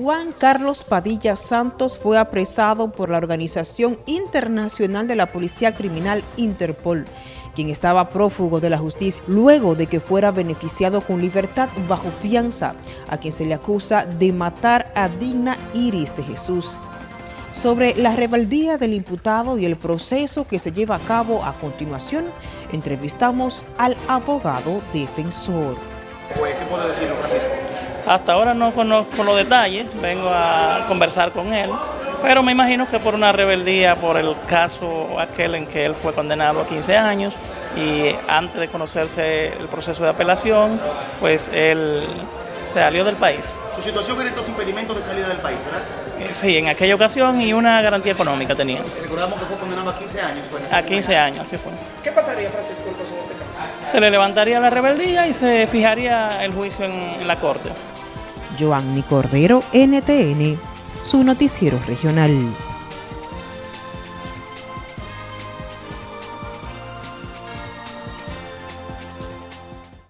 Juan Carlos Padilla Santos fue apresado por la Organización Internacional de la Policía Criminal Interpol, quien estaba prófugo de la justicia luego de que fuera beneficiado con libertad bajo fianza, a quien se le acusa de matar a Digna Iris de Jesús. Sobre la rebeldía del imputado y el proceso que se lleva a cabo a continuación, entrevistamos al abogado defensor. ¿Qué puede decir Francisco? Hasta ahora no conozco los detalles, vengo a conversar con él, pero me imagino que por una rebeldía, por el caso aquel en que él fue condenado a 15 años y antes de conocerse el proceso de apelación, pues él salió del país. Su situación era estos impedimentos de salida del país, ¿verdad? Eh, sí, en aquella ocasión y una garantía económica tenía. Recordamos que fue condenado a 15 años. a 15 años, así fue. ¿Qué pasaría, Francisco, en este caso? Se le levantaría la rebeldía y se fijaría el juicio en la corte. Joanny Cordero, NTN, su noticiero regional.